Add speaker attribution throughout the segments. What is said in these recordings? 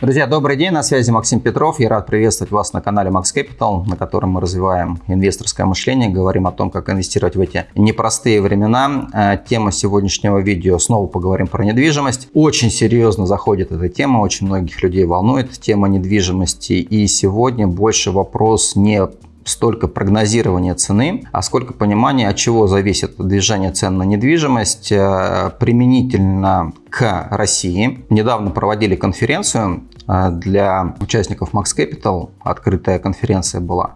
Speaker 1: Друзья, добрый день, на связи Максим Петров. Я рад приветствовать вас на канале Max Capital, на котором мы развиваем инвесторское мышление, говорим о том, как инвестировать в эти непростые времена. Э, тема сегодняшнего видео снова поговорим про недвижимость. Очень серьезно заходит эта тема, очень многих людей волнует тема недвижимости. И сегодня больше вопрос не столько прогнозирования цены, а сколько понимания, от чего зависит движение цен на недвижимость э, применительно к России. Недавно проводили конференцию э, для участников Max Capital, открытая конференция была.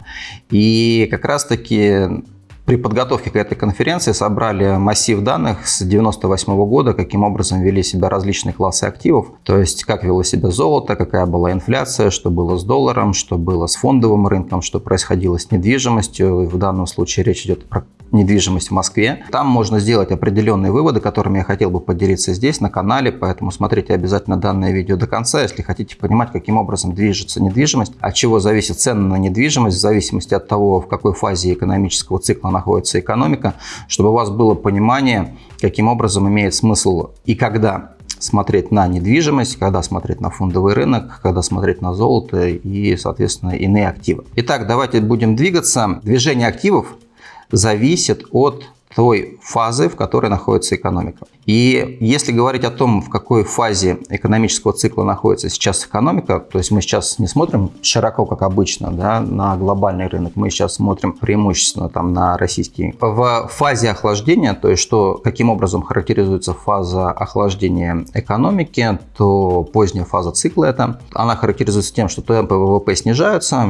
Speaker 1: И как раз таки при подготовке к этой конференции собрали массив данных с 1998 года, каким образом вели себя различные классы активов, то есть как вело себя золото, какая была инфляция, что было с долларом, что было с фондовым рынком, что происходило с недвижимостью. В данном случае речь идет про недвижимость в Москве. Там можно сделать определенные выводы, которыми я хотел бы поделиться здесь, на канале, поэтому смотрите обязательно данное видео до конца, если хотите понимать, каким образом движется недвижимость, от чего зависит цена на недвижимость, в зависимости от того, в какой фазе экономического цикла находится экономика, чтобы у вас было понимание, каким образом имеет смысл и когда смотреть на недвижимость, когда смотреть на фондовый рынок, когда смотреть на золото и, соответственно, иные активы. Итак, давайте будем двигаться. Движение активов зависит от той фазы, в которой находится экономика. И если говорить о том, в какой фазе экономического цикла находится сейчас экономика, то есть мы сейчас не смотрим широко, как обычно, да, на глобальный рынок, мы сейчас смотрим преимущественно там, на российский. В фазе охлаждения, то есть что, каким образом характеризуется фаза охлаждения экономики, то поздняя фаза цикла это, она характеризуется тем, что темпы ВВП снижаются,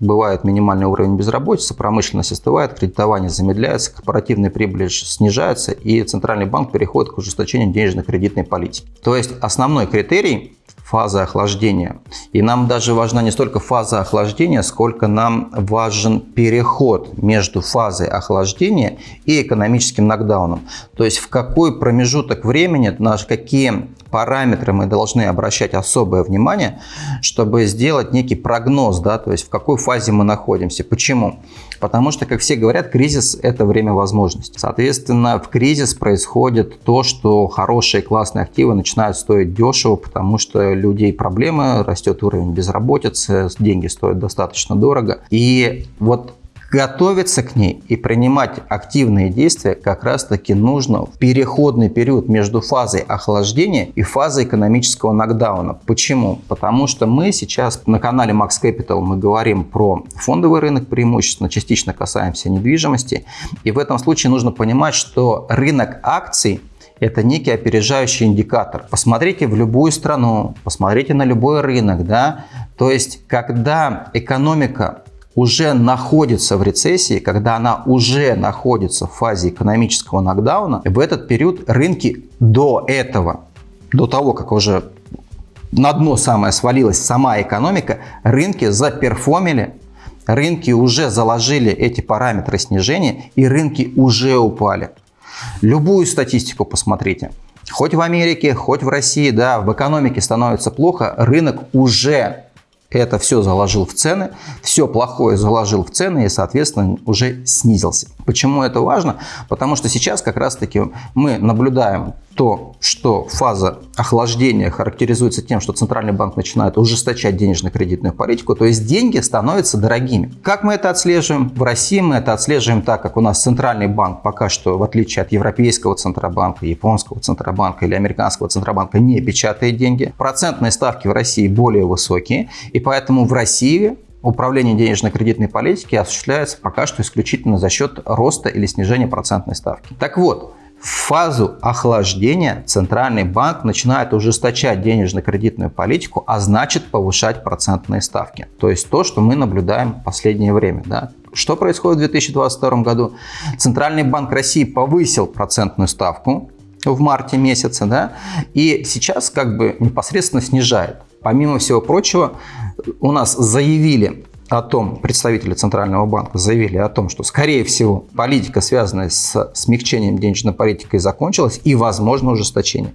Speaker 1: бывает минимальный уровень безработицы, промышленность остывает, кредитование замедляется, корпоративная прибыль снижается, и Центральный банк переходит к ужесточению денежно-кредитной политики. То есть основной критерий фаза охлаждения. И нам даже важна не столько фаза охлаждения, сколько нам важен переход между фазой охлаждения и экономическим нокдауном. То есть в какой промежуток времени, на какие параметры мы должны обращать особое внимание, чтобы сделать некий прогноз, да, то есть в какой фазе мы находимся. Почему? Потому что, как все говорят, кризис – это время возможностей. Соответственно, в кризис происходит то, что хорошие классные активы начинают стоить дешево, потому что людей проблемы, растет уровень безработицы, деньги стоят достаточно дорого. И вот Готовиться к ней и принимать активные действия как раз таки нужно в переходный период между фазой охлаждения и фазой экономического нокдауна. Почему? Потому что мы сейчас на канале Max Capital мы говорим про фондовый рынок преимущественно, частично касаемся недвижимости. И в этом случае нужно понимать, что рынок акций это некий опережающий индикатор. Посмотрите в любую страну, посмотрите на любой рынок. Да? То есть, когда экономика уже находится в рецессии, когда она уже находится в фазе экономического нокдауна, в этот период рынки до этого, до того, как уже на дно самое свалилась сама экономика, рынки заперформили, рынки уже заложили эти параметры снижения и рынки уже упали. Любую статистику посмотрите. Хоть в Америке, хоть в России, да, в экономике становится плохо, рынок уже это все заложил в цены, все плохое заложил в цены и, соответственно, уже снизился. Почему это важно? Потому что сейчас как раз-таки мы наблюдаем то, что фаза охлаждения характеризуется тем, что Центральный банк начинает ужесточать денежно-кредитную политику, то есть деньги становятся дорогими. Как мы это отслеживаем? В России мы это отслеживаем так, как у нас Центральный банк пока что, в отличие от Европейского Центробанка, Японского Центробанка или Американского Центробанка, не печатает деньги. Процентные ставки в России более высокие, и поэтому в России Управление денежно-кредитной политики осуществляется пока что исключительно за счет роста или снижения процентной ставки. Так вот, в фазу охлаждения Центральный банк начинает ужесточать денежно-кредитную политику, а значит повышать процентные ставки. То есть то, что мы наблюдаем в последнее время. Да? Что происходит в 2022 году? Центральный банк России повысил процентную ставку в марте месяце, да, и сейчас как бы непосредственно снижает. Помимо всего прочего, у нас заявили о том, представители Центрального банка заявили о том, что, скорее всего, политика, связанная с смягчением денежной политики, закончилась и, возможно, ужесточение.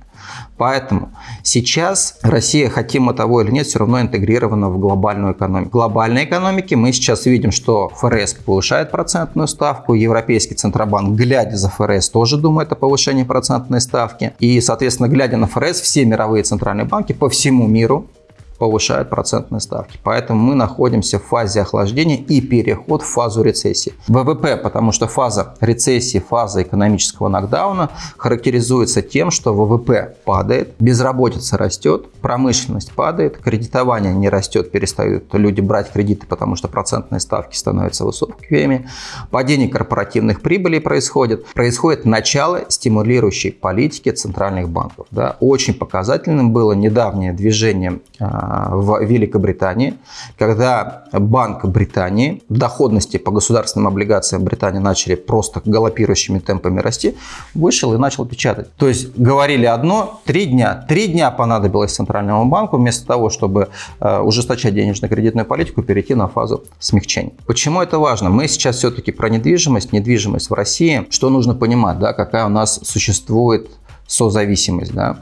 Speaker 1: Поэтому сейчас Россия, хотим мы того или нет, все равно интегрирована в глобальную экономику. В глобальной экономике мы сейчас видим, что ФРС повышает процентную ставку, Европейский Центробанк, глядя за ФРС, тоже думает о повышении процентной ставки. И, соответственно, глядя на ФРС, все мировые центральные банки по всему миру повышают процентные ставки. Поэтому мы находимся в фазе охлаждения и переход в фазу рецессии. ВВП, потому что фаза рецессии, фаза экономического нокдауна характеризуется тем, что ВВП падает, безработица растет, промышленность падает, кредитование не растет, перестают люди брать кредиты, потому что процентные ставки становятся высокими, падение корпоративных прибылей происходит, происходит начало стимулирующей политики центральных банков. Да. Очень показательным было недавнее движение а, в Великобритании, когда Банк Британии, доходности по государственным облигациям Британии начали просто галопирующими темпами расти, вышел и начал печатать. То есть говорили одно, три дня. Три дня понадобилось Центральному банку вместо того, чтобы э, ужесточать денежно-кредитную политику, перейти на фазу смягчения. Почему это важно? Мы сейчас все-таки про недвижимость, недвижимость в России. Что нужно понимать, да, какая у нас существует созависимость. Да?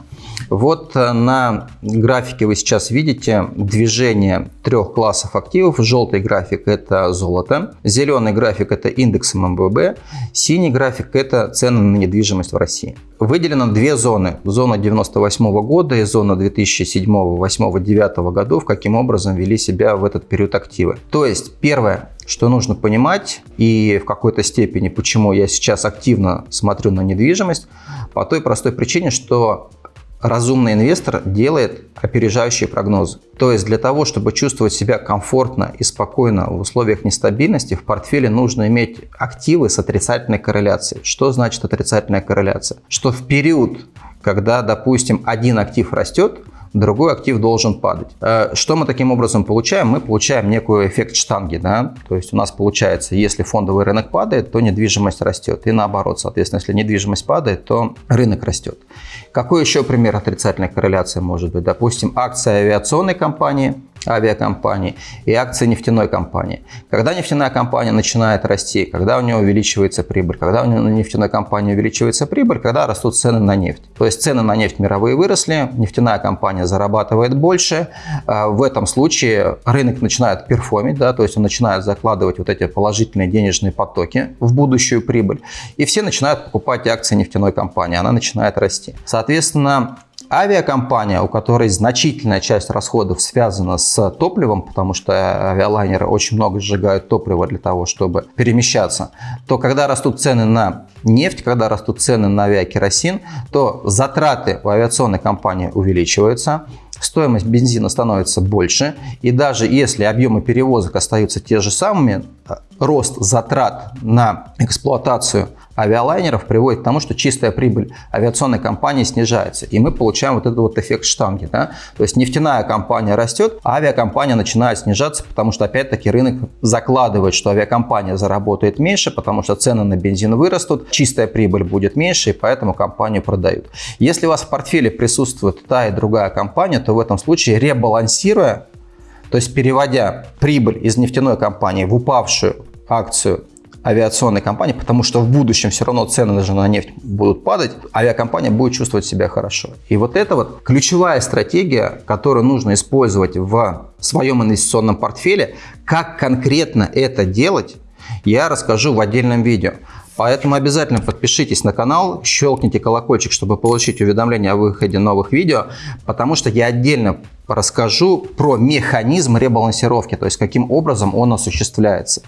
Speaker 1: Вот э, на графике вы сейчас видите движение трех классов активов. Желтый график – это золото, зеленый график – это индекс ММВБ, синий график – это цены на недвижимость в России. Выделено две зоны. Зона 98 -го года и зона 2007, 2008, 2009 годов, каким образом вели себя в этот период активы. То есть, первое, что нужно понимать и в какой-то степени, почему я сейчас активно смотрю на недвижимость, по той простой причине, что разумный инвестор делает опережающие прогнозы. То есть для того, чтобы чувствовать себя комфортно и спокойно в условиях нестабильности, в портфеле нужно иметь активы с отрицательной корреляцией. Что значит отрицательная корреляция? Что в период, когда, допустим, один актив растет, другой актив должен падать. Э, что мы таким образом получаем? Мы получаем некую эффект штанги. Да? То есть у нас получается, если фондовый рынок падает, то недвижимость растет. И наоборот, соответственно, если недвижимость падает, то рынок растет. Какой еще пример отрицательной корреляции может быть? Допустим, акция авиационной компании – авиакомпании и акции нефтяной компании. Когда нефтяная компания начинает расти, когда у нее увеличивается прибыль, когда у нефтяной компании увеличивается прибыль, когда растут цены на нефть. То есть цены на нефть мировые выросли, нефтяная компания зарабатывает больше. А, в этом случае рынок начинает перформить, да, то есть он начинает закладывать вот эти положительные денежные потоки в будущую прибыль. И все начинают покупать акции нефтяной компании, она начинает расти. Соответственно, Авиакомпания, у которой значительная часть расходов связана с топливом, потому что авиалайнеры очень много сжигают топлива для того, чтобы перемещаться, то когда растут цены на нефть, когда растут цены на авиакеросин, то затраты у авиационной компании увеличиваются, стоимость бензина становится больше, и даже если объемы перевозок остаются те же самыми, рост затрат на эксплуатацию авиалайнеров приводит к тому, что чистая прибыль авиационной компании снижается. И мы получаем вот этот вот эффект штанги. Да? То есть нефтяная компания растет, а авиакомпания начинает снижаться, потому что опять-таки рынок закладывает, что авиакомпания заработает меньше, потому что цены на бензин вырастут, чистая прибыль будет меньше, и поэтому компанию продают. Если у вас в портфеле присутствует та и другая компания, то в этом случае ребалансируя, то есть переводя прибыль из нефтяной компании в упавшую акцию авиационной компании, потому что в будущем все равно цены даже на нефть будут падать, авиакомпания будет чувствовать себя хорошо. И вот это вот ключевая стратегия, которую нужно использовать в своем инвестиционном портфеле. Как конкретно это делать, я расскажу в отдельном видео. Поэтому обязательно подпишитесь на канал, щелкните колокольчик, чтобы получить уведомления о выходе новых видео, потому что я отдельно расскажу про механизм ребалансировки, то есть каким образом он осуществляется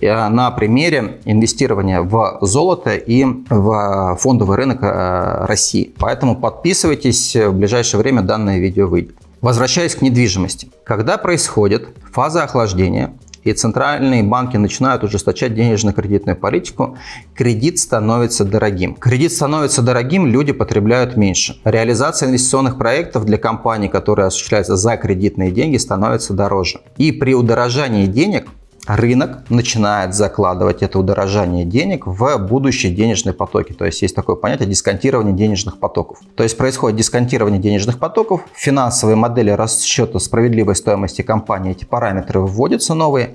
Speaker 1: на примере инвестирования в золото и в фондовый рынок э, России. Поэтому подписывайтесь, в ближайшее время данное видео выйдет. Возвращаясь к недвижимости. Когда происходит фаза охлаждения, и центральные банки начинают ужесточать денежно-кредитную политику, кредит становится дорогим. Кредит становится дорогим, люди потребляют меньше. Реализация инвестиционных проектов для компаний, которые осуществляются за кредитные деньги, становится дороже. И при удорожании денег рынок начинает закладывать это удорожание денег в будущие денежные потоки. То есть есть такое понятие дисконтирование денежных потоков. То есть происходит дисконтирование денежных потоков, финансовые модели расчета справедливой стоимости компании, эти параметры вводятся новые,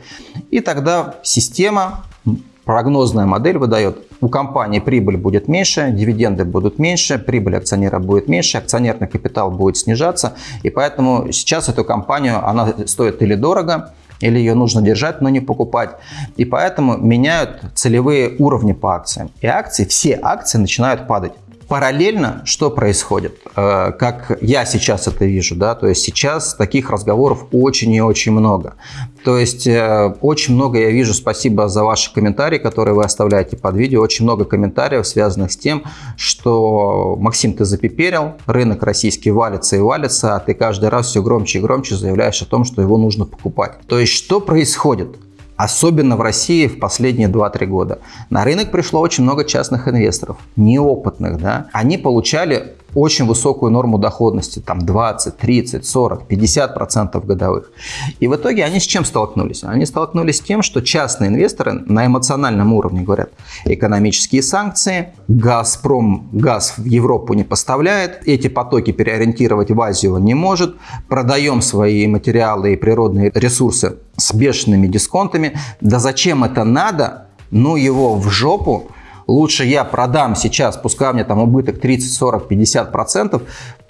Speaker 1: и тогда система прогнозная модель выдает, у компании прибыль будет меньше, дивиденды будут меньше, прибыль акционера будет меньше, акционерный капитал будет снижаться. И поэтому сейчас эту компанию, она стоит или дорого, или ее нужно держать, но не покупать. И поэтому меняют целевые уровни по акциям. И акции, все акции начинают падать. Параллельно что происходит? Э, как я сейчас это вижу, да, то есть сейчас таких разговоров очень и очень много. То есть э, очень много я вижу, спасибо за ваши комментарии, которые вы оставляете под видео, очень много комментариев, связанных с тем, что Максим, ты запиперил, рынок российский валится и валится, а ты каждый раз все громче и громче заявляешь о том, что его нужно покупать. То есть что происходит? Особенно в России в последние 2-3 года. На рынок пришло очень много частных инвесторов, неопытных. Да? Они получали очень высокую норму доходности, там 20, 30, 40, 50 процентов годовых. И в итоге они с чем столкнулись? Они столкнулись с тем, что частные инвесторы на эмоциональном уровне говорят, экономические санкции, Газпром газ в Европу не поставляет, эти потоки переориентировать в Азию не может, продаем свои материалы и природные ресурсы с бешеными дисконтами. Да зачем это надо? Ну его в жопу лучше я продам сейчас, пускай у меня там убыток 30, 40, 50 процентов,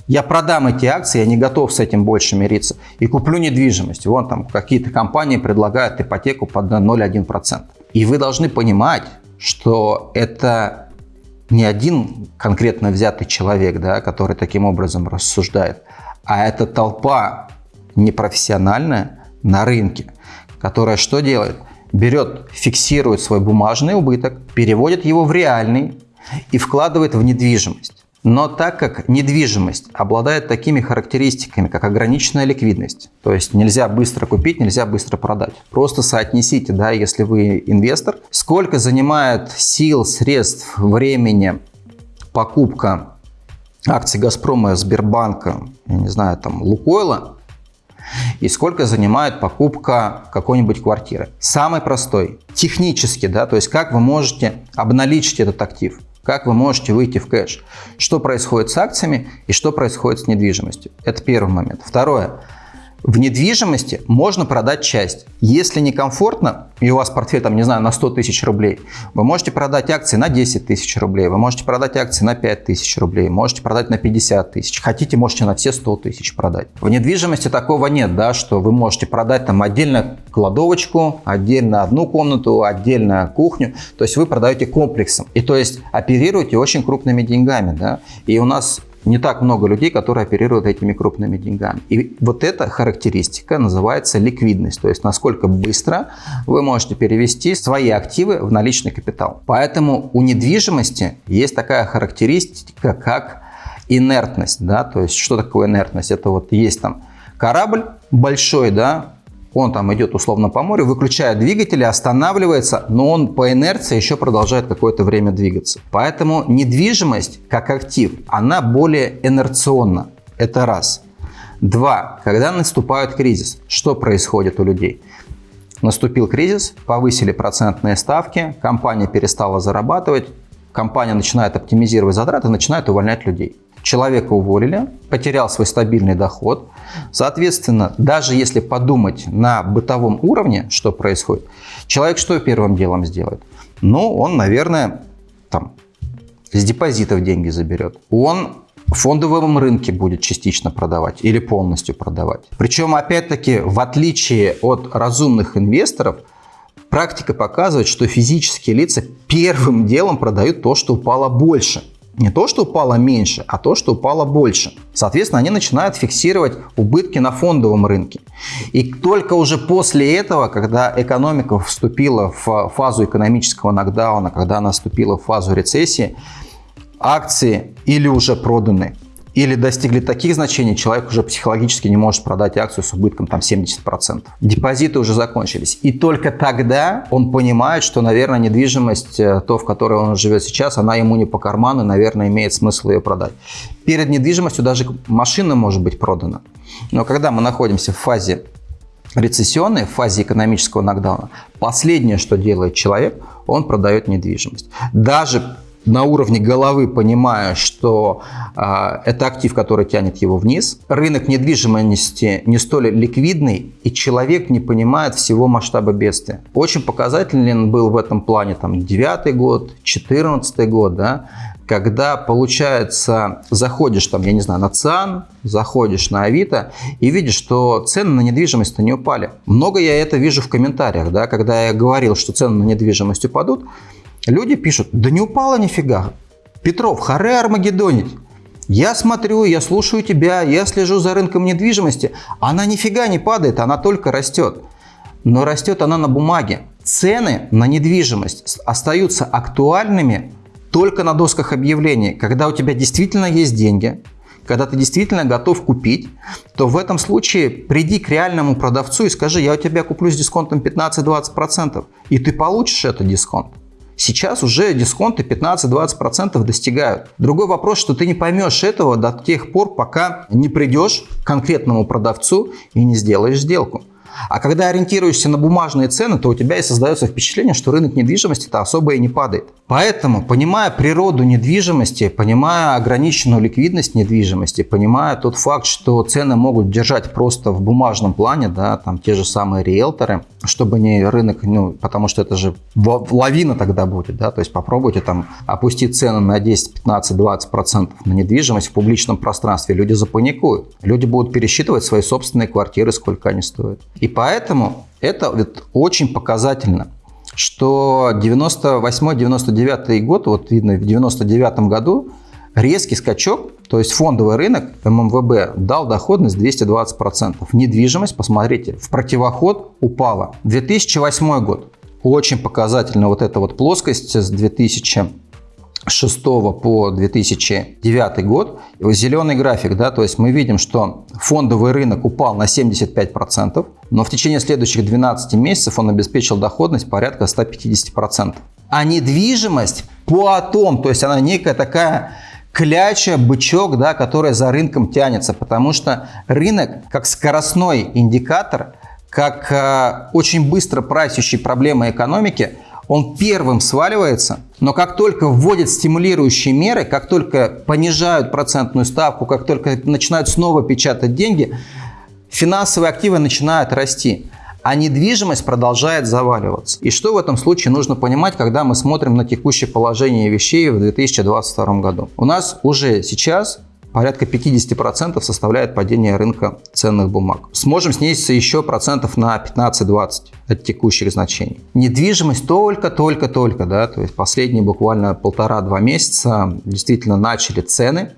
Speaker 1: я продам эти акции, я не готов с этим больше мириться, и куплю недвижимость. Вон там какие-то компании предлагают ипотеку под 0,1%. И вы должны понимать, что это не один конкретно взятый человек, да, который таким образом рассуждает, а это толпа непрофессиональная на рынке, которая что делает? Берет, фиксирует свой бумажный убыток, переводит его в реальный и вкладывает в недвижимость. Но так как недвижимость обладает такими характеристиками, как ограниченная ликвидность, то есть нельзя быстро купить, нельзя быстро продать. Просто соотнесите, да, если вы инвестор, сколько занимает сил, средств, времени покупка акций Газпрома, Сбербанка, я не знаю, там, Лукойла, и сколько занимает покупка какой-нибудь квартиры. Самый простой, технически, да, то есть как вы можете обналичить этот актив, как вы можете выйти в кэш, что происходит с акциями и что происходит с недвижимостью. Это первый момент. Второе. В недвижимости можно продать часть. Если некомфортно, и у вас портфель, там, не знаю, на 100 тысяч рублей, вы можете продать акции на 10 тысяч рублей, вы можете продать акции на 5 тысяч рублей, можете продать на 50 тысяч. Хотите, можете на все 100 тысяч продать. В недвижимости такого нет, да, что вы можете продать там отдельно кладовочку, отдельно одну комнату, отдельно кухню. То есть вы продаете комплексом. И то есть оперируете очень крупными деньгами. Да? И у нас не так много людей, которые оперируют этими крупными деньгами. И вот эта характеристика называется ликвидность, то есть насколько быстро вы можете перевести свои активы в наличный капитал. Поэтому у недвижимости есть такая характеристика, как инертность. Да? То есть что такое инертность? Это вот есть там корабль большой, да, он там идет условно по морю, выключает двигатели, останавливается, но он по инерции еще продолжает какое-то время двигаться. Поэтому недвижимость как актив, она более инерционна. Это раз. Два. Когда наступает кризис, что происходит у людей? Наступил кризис, повысили процентные ставки, компания перестала зарабатывать, компания начинает оптимизировать затраты, начинает увольнять людей. Человека уволили, потерял свой стабильный доход. Соответственно, даже если подумать на бытовом уровне, что происходит, человек что первым делом сделает? Ну, он, наверное, там, с депозитов деньги заберет. Он в фондовом рынке будет частично продавать или полностью продавать. Причем, опять-таки, в отличие от разумных инвесторов, практика показывает, что физические лица первым делом продают то, что упало больше не то, что упало меньше, а то, что упало больше. Соответственно, они начинают фиксировать убытки на фондовом рынке. И только уже после этого, когда экономика вступила в фазу экономического нокдауна, когда она вступила в фазу рецессии, акции или уже проданы, или достигли таких значений, человек уже психологически не может продать акцию с убытком там 70%. Депозиты уже закончились. И только тогда он понимает, что, наверное, недвижимость, э, то, в которой он живет сейчас, она ему не по карману, наверное, имеет смысл ее продать. Перед недвижимостью даже машина может быть продана. Но когда мы находимся в фазе рецессионной, в фазе экономического нокдауна, последнее, что делает человек, он продает недвижимость. Даже на уровне головы понимая, что э, это актив, который тянет его вниз. Рынок недвижимости не столь ликвидный, и человек не понимает всего масштаба бедствия. Очень показателен был в этом плане там 9 год, 14 год, да, когда, получается, заходишь там, я не знаю, на ЦИАН, заходишь на Авито и видишь, что цены на недвижимость не упали. Много я это вижу в комментариях, да, когда я говорил, что цены на недвижимость упадут, Люди пишут, да не упало нифига. Петров, харе армагеддонить. Я смотрю, я слушаю тебя, я слежу за рынком недвижимости. Она нифига не падает, она только растет. Но растет она на бумаге. Цены на недвижимость остаются актуальными только на досках объявлений. Когда у тебя действительно есть деньги, когда ты действительно готов купить, то в этом случае приди к реальному продавцу и скажи, я у тебя куплю с дисконтом 15-20%, и ты получишь этот дисконт. Сейчас уже дисконты 15-20% достигают. Другой вопрос, что ты не поймешь этого до тех пор, пока не придешь к конкретному продавцу и не сделаешь сделку. А когда ориентируешься на бумажные цены, то у тебя и создается впечатление, что рынок недвижимости-то особо и не падает. Поэтому, понимая природу недвижимости, понимая ограниченную ликвидность недвижимости, понимая тот факт, что цены могут держать просто в бумажном плане, да, там те же самые риэлторы, чтобы не рынок, ну, потому что это же лавина тогда будет, да, то есть попробуйте там опустить цены на 10, 15, 20 процентов на недвижимость в публичном пространстве, люди запаникуют, люди будут пересчитывать свои собственные квартиры, сколько они стоят. И поэтому это вот очень показательно что 98-99 год, вот видно, в 99 году резкий скачок, то есть фондовый рынок ММВБ дал доходность 220%. Недвижимость, посмотрите, в противоход упала. 2008 год. Очень показательно вот эта вот плоскость с 2000 2006 по 2009 год, зеленый график, да, то есть мы видим, что фондовый рынок упал на 75%, но в течение следующих 12 месяцев он обеспечил доходность порядка 150%. А недвижимость по атом, то есть она некая такая кляча, бычок, да, которая за рынком тянется, потому что рынок как скоростной индикатор, как э, очень быстро прайсящий проблемы экономики – он первым сваливается, но как только вводят стимулирующие меры, как только понижают процентную ставку, как только начинают снова печатать деньги, финансовые активы начинают расти а недвижимость продолжает заваливаться. И что в этом случае нужно понимать, когда мы смотрим на текущее положение вещей в 2022 году? У нас уже сейчас порядка 50% составляет падение рынка ценных бумаг. Сможем снизиться еще процентов на 15-20 от текущих значений. Недвижимость только-только-только, да, то есть последние буквально полтора-два месяца действительно начали цены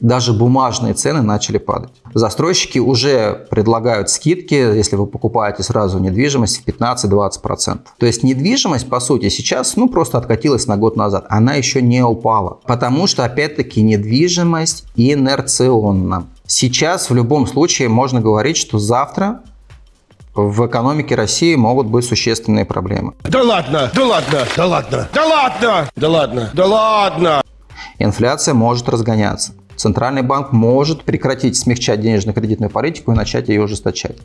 Speaker 1: даже бумажные цены начали падать. Застройщики уже предлагают скидки, если вы покупаете сразу недвижимость в 15-20%. То есть недвижимость, по сути, сейчас ну, просто откатилась на год назад. Она еще не упала, потому что, опять-таки, недвижимость инерционна. Сейчас в любом случае можно говорить, что завтра в экономике России могут быть существенные проблемы.
Speaker 2: Да ладно, да ладно, да ладно, да ладно, да ладно, да ладно.
Speaker 1: Инфляция может разгоняться. Центральный банк может прекратить смягчать денежно-кредитную политику и начать ее ужесточать.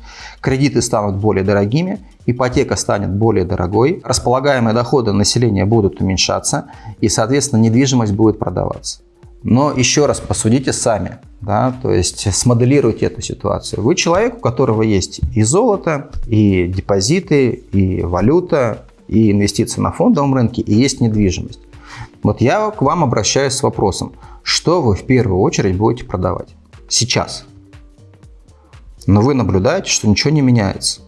Speaker 1: Кредиты станут более дорогими, ипотека станет более дорогой, располагаемые доходы населения будут уменьшаться и, соответственно, недвижимость будет продаваться. Но еще раз посудите сами, да, то есть смоделируйте эту ситуацию. Вы человек, у которого есть и золото, и депозиты, и валюта, и инвестиции на фондовом рынке, и есть недвижимость. Вот я к вам обращаюсь с вопросом, что вы в первую очередь будете продавать сейчас? Но вы наблюдаете, что ничего не меняется.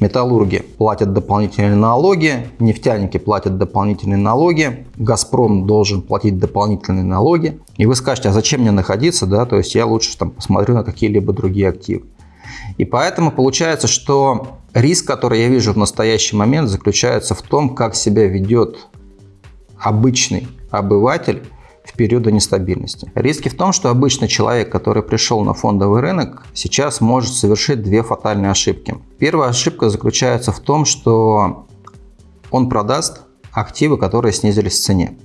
Speaker 1: Металлурги платят дополнительные налоги, нефтяники платят дополнительные налоги, Газпром должен платить дополнительные налоги. И вы скажете, а зачем мне находиться, да, то есть я лучше там посмотрю на какие-либо другие активы. И поэтому получается, что риск, который я вижу в настоящий момент, заключается в том, как себя ведет обычный обыватель в периоды нестабильности. Риски в том, что обычный человек, который пришел на фондовый рынок, сейчас может совершить две фатальные ошибки. Первая ошибка заключается в том, что он продаст активы, которые снизились в цене.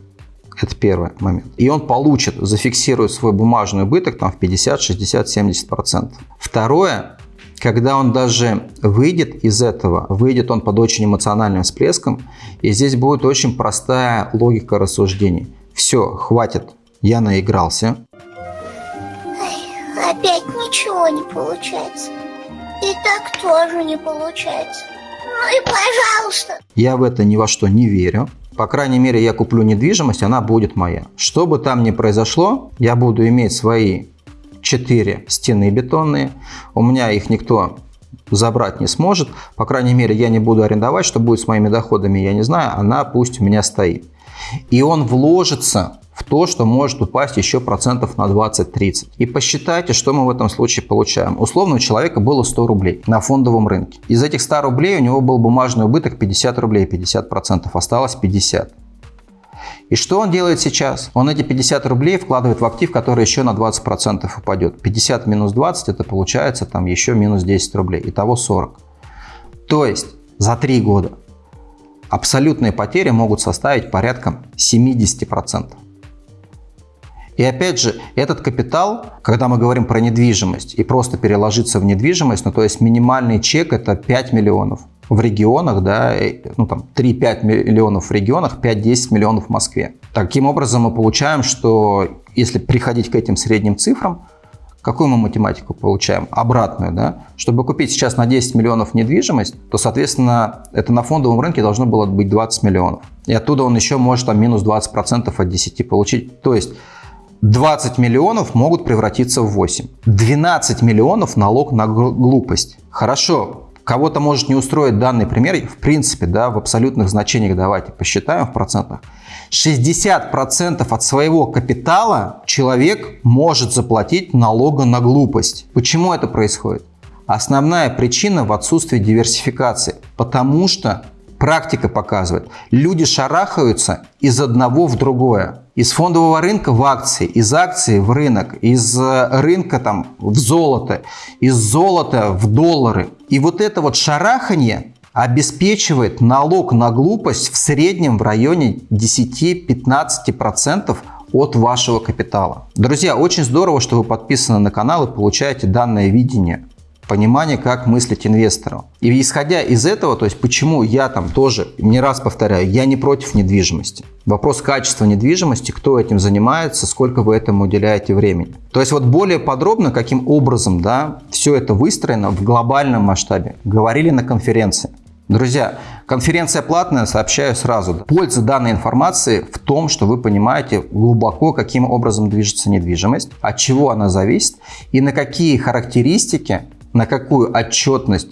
Speaker 1: Это первый момент. И он получит, зафиксирует свой бумажный убыток там, в 50, 60, 70%. Второе, когда он даже выйдет из этого, выйдет он под очень эмоциональным всплеском, и здесь будет очень простая логика рассуждений. Все, хватит, я наигрался.
Speaker 3: опять ничего не получается. И так тоже не получается. Ну и пожалуйста.
Speaker 1: Я в это ни во что не верю. По крайней мере, я куплю недвижимость, она будет моя. Что бы там ни произошло, я буду иметь свои 4 стены бетонные. У меня их никто забрать не сможет. По крайней мере, я не буду арендовать. Что будет с моими доходами, я не знаю. Она пусть у меня стоит. И он вложится в то, что может упасть еще процентов на 20-30. И посчитайте, что мы в этом случае получаем. Условно у человека было 100 рублей на фондовом рынке. Из этих 100 рублей у него был бумажный убыток 50 рублей, 50%, осталось 50. И что он делает сейчас? Он эти 50 рублей вкладывает в актив, который еще на 20% упадет. 50 минус 20 это получается там еще минус 10 рублей. Итого 40. То есть за 3 года абсолютные потери могут составить порядка 70%. И опять же, этот капитал, когда мы говорим про недвижимость и просто переложиться в недвижимость, ну то есть минимальный чек это 5 миллионов в регионах, да, ну там 3-5 миллионов в регионах, 5-10 миллионов в Москве. Таким образом мы получаем, что если приходить к этим средним цифрам, какую мы математику получаем? Обратную, да? Чтобы купить сейчас на 10 миллионов недвижимость, то, соответственно, это на фондовом рынке должно было быть 20 миллионов. И оттуда он еще может там минус 20% от 10 получить. То есть 20 миллионов могут превратиться в 8. 12 миллионов налог на глупость. Хорошо, кого-то может не устроить данный пример, в принципе, да, в абсолютных значениях давайте посчитаем в процентах. 60% от своего капитала человек может заплатить налога на глупость. Почему это происходит? Основная причина в отсутствии диверсификации, потому что Практика показывает, люди шарахаются из одного в другое. Из фондового рынка в акции, из акции в рынок, из э, рынка там в золото, из золота в доллары. И вот это вот шарахание обеспечивает налог на глупость в среднем в районе 10-15% от вашего капитала. Друзья, очень здорово, что вы подписаны на канал и получаете данное видение понимание, как мыслить инвестору. И исходя из этого, то есть почему я там тоже, не раз повторяю, я не против недвижимости. Вопрос качества недвижимости, кто этим занимается, сколько вы этому уделяете времени. То есть вот более подробно, каким образом да, все это выстроено в глобальном масштабе, говорили на конференции. Друзья, конференция платная, сообщаю сразу. Польза данной информации в том, что вы понимаете глубоко, каким образом движется недвижимость, от чего она зависит и на какие характеристики на какую отчетность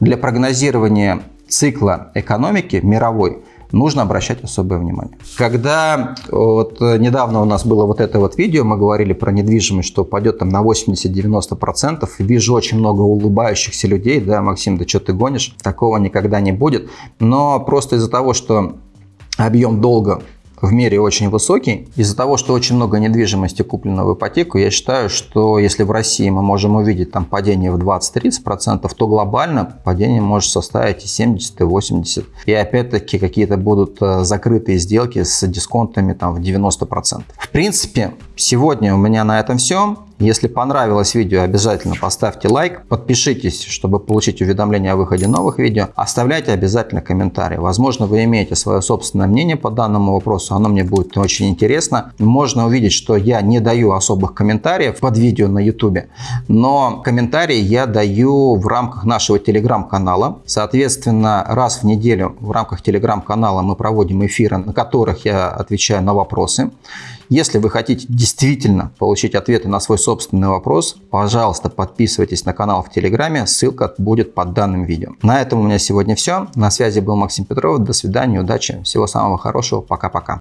Speaker 1: для прогнозирования цикла экономики мировой нужно обращать особое внимание. Когда вот недавно у нас было вот это вот видео, мы говорили про недвижимость, что упадет там на 80-90%, вижу очень много улыбающихся людей, да, Максим, да что ты гонишь, такого никогда не будет, но просто из-за того, что объем долга в мире очень высокий. Из-за того, что очень много недвижимости куплено в ипотеку, я считаю, что если в России мы можем увидеть там падение в 20-30%, то глобально падение может составить и 70, и 80. И опять-таки какие-то будут э, закрытые сделки с дисконтами там в 90%. В принципе, сегодня у меня на этом все. Если понравилось видео, обязательно поставьте лайк, подпишитесь, чтобы получить уведомления о выходе новых видео, оставляйте обязательно комментарии. Возможно, вы имеете свое собственное мнение по данному вопросу, оно мне будет очень интересно. Можно увидеть, что я не даю особых комментариев под видео на YouTube, но комментарии я даю в рамках нашего телеграм-канала. Соответственно, раз в неделю в рамках телеграм-канала мы проводим эфиры, на которых я отвечаю на вопросы. Если вы хотите действительно получить ответы на свой собственный вопрос, пожалуйста, подписывайтесь на канал в Телеграме, ссылка будет под данным видео. На этом у меня сегодня все. На связи был Максим Петров. До свидания, удачи, всего самого хорошего. Пока-пока.